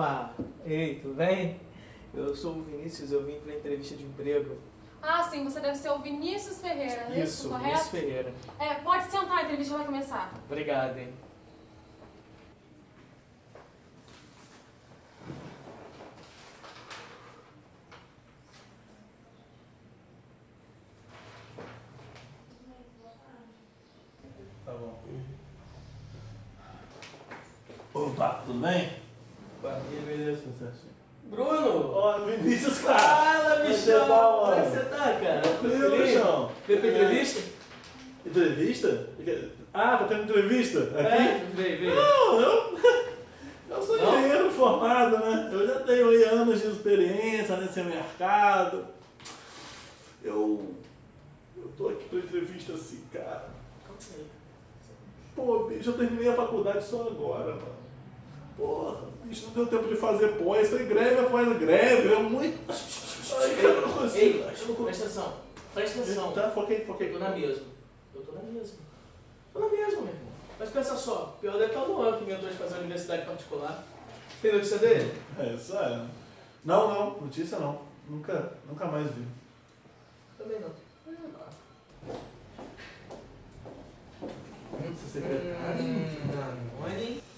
Opa! Ei, tudo bem? Eu sou o Vinícius, eu vim pra entrevista de emprego. Ah, sim, você deve ser o Vinícius Ferreira, é isso, correto? Vinícius Ferreira. É, pode sentar, a entrevista vai começar. Obrigado, hein? Tá bom. Opa, tudo bem? Bruno! Ó, Vinícius, cara! Fala, bichão! você Como é que você tá, cara? Tranquilo, bichão. Pra entrevista? Entrevista? Ah, tá tendo entrevista? Aqui? É, veio, veio. Não, eu, eu sou Não? engenheiro formado, né? Eu já tenho aí anos de experiência nesse mercado. Eu, eu tô aqui pra entrevista assim, cara. Pô, bicho, eu terminei a faculdade só agora, mano. Porra, bicho, não deu tempo de fazer pós. Foi greve após greve, é muito... Ai, cara, eu não consigo. Ei, presta atenção. Presta atenção. Tá, foquei, foquei. Eu tô na mesma. Eu tô na mesma. Tô na mesma, meu irmão. Mas pensa só, pior deve estar o Luan que inventou de fazer uma universidade particular. Tem notícia dele? É, isso é. Não, não, notícia não. Nunca, nunca mais vi. Também não. Muito secretário. Olhem. Senhor,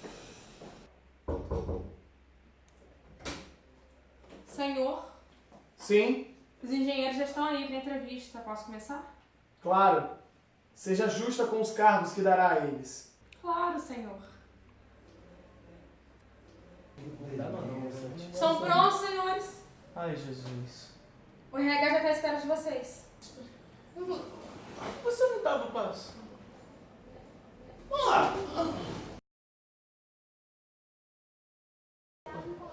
Sim, os engenheiros já estão aí para entrevista. Posso começar? claro. Seja justa com os cargos que dará a eles. Claro, senhor. Estão prontos, senhores? Ai, Jesus. O RH já está à espera de vocês. Você não tava, passo?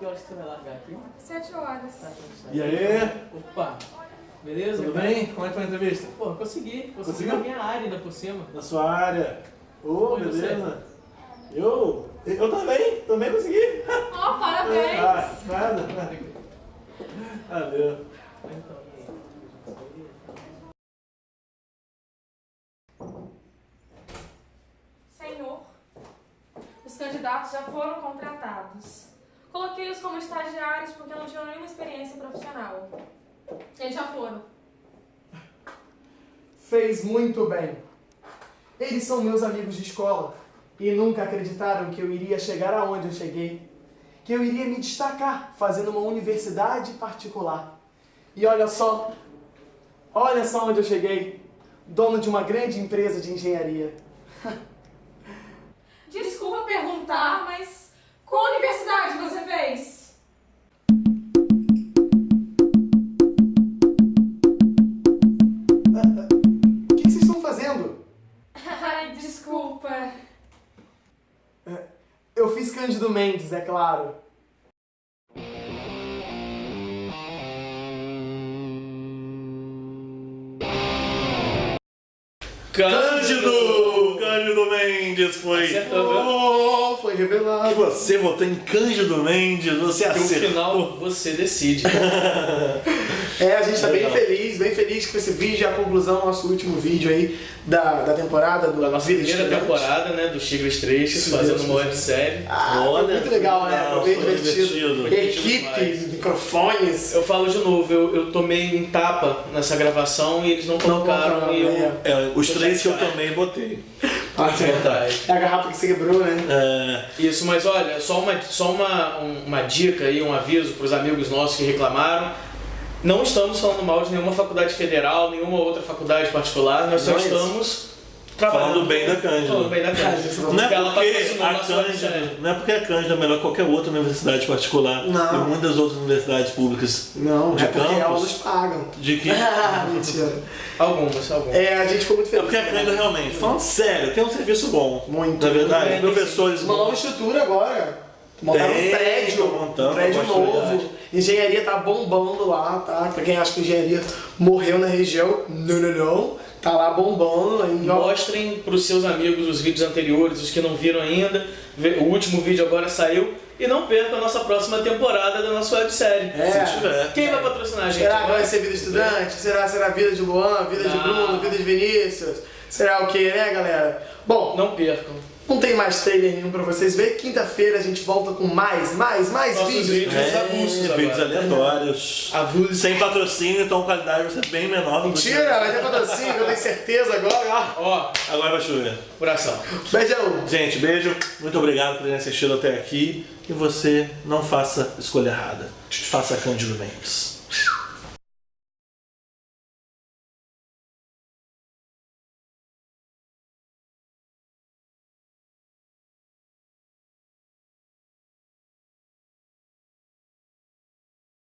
Que horas que você vai largar aqui? Sete horas. Tá. E aí? Opa! Beleza? Tudo bem? Como é que foi a entrevista? Pô, consegui. Consegui Conseguiu? na minha área ainda por cima. Na sua área. Ô, Oi, você? beleza. Eu? Eu também, também consegui. Oh, parabéns! Ah, nada. Valeu. Então, Senhor, os candidatos já foram contratados. Coloquei-os como estagiários porque não tinham nenhuma experiência profissional. Eles já foram. Fez muito bem. Eles são meus amigos de escola e nunca acreditaram que eu iria chegar aonde eu cheguei. Que eu iria me destacar fazendo uma universidade particular. E olha só, olha só onde eu cheguei. Dono de uma grande empresa de engenharia. Desculpa perguntar, mas qual universidade você fez? O que vocês estão fazendo? Ai, desculpa. Eu fiz Cândido Mendes, é claro. Cândido! Mendes foi. Acertou, Oh, foi revelado. você votou em Cândido Mendes, você No acertou. final, você decide. É, a gente tá bem Legal. feliz, bem feliz com esse vídeo, a conclusão, nosso último vídeo aí da, da temporada do Da nossa Vida primeira Estudante. temporada, né, do Chigres 3, Se fazendo Deus uma websérie. Ah, Olha, foi muito legal, né? legal, Foi bem foi divertido. divertido. Equipe, microfones. Eu falo de novo, eu, eu tomei em tapa nessa gravação e eles não colocaram colocaram, e eu... é. É, os três que eu também botei. Ah, Verdade. É a garrafa que se quebrou, né? É, Isso, mas olha, só uma, só uma, um- uma dica aí, um aviso para os amigos nossos que reclamaram. Não estamos falando mal de nenhuma faculdade federal, nenhuma outra faculdade particular, nós só Nós. estamos. Falando bem da Cândida. Falando bem da Cândida. Não Não é porque patrocinou a Cândida, não é porque a Cândida é melhor que qualquer outra universidade particular Não. e muitas outras universidades públicas Não, De é porque campus? elas pagam. de que Ah, mentira. Algumas, algumas. É, a gente ficou muito é feliz. porque a Cândida realmente, falando sério, tem um serviço bom. Muito. Na verdade, professores Uma nova estrutura agora. Montaram um Tem, prédio, tô montando, um prédio novo. Engenharia tá bombando lá, tá? Pra quem acha que engenharia morreu na região, não, não, não. Tá lá bombando. Ó. Mostrem para os seus amigos os vídeos anteriores, os que não viram ainda. O último vídeo agora saiu. E não perca a nossa próxima temporada da nossa websérie. É. Se tiver. Quem vai patrocinar a gente? Será que agora? vai ser vida estudante? Será será vida de Luan, vida de Não. Bruno, vida de Vinícius? Será o que, né, galera? Bom, Não percam. Não tem mais trailer nenhum pra vocês verem. Quinta-feira a gente volta com mais, mais, mais Nossos vídeos. vídeos. É, avulsos vídeos agora. aleatórios. Avulsos. Sem patrocínio, então a qualidade vai ser bem menor do que... Mentira, vai ter patrocínio, eu tenho certeza agora. ó. Ó, Agora vai chover. coração. Beijão. Gente, beijo. Muito obrigado por terem assistido até aqui. E você não faça escolha errada. Faça Cândido Mendes.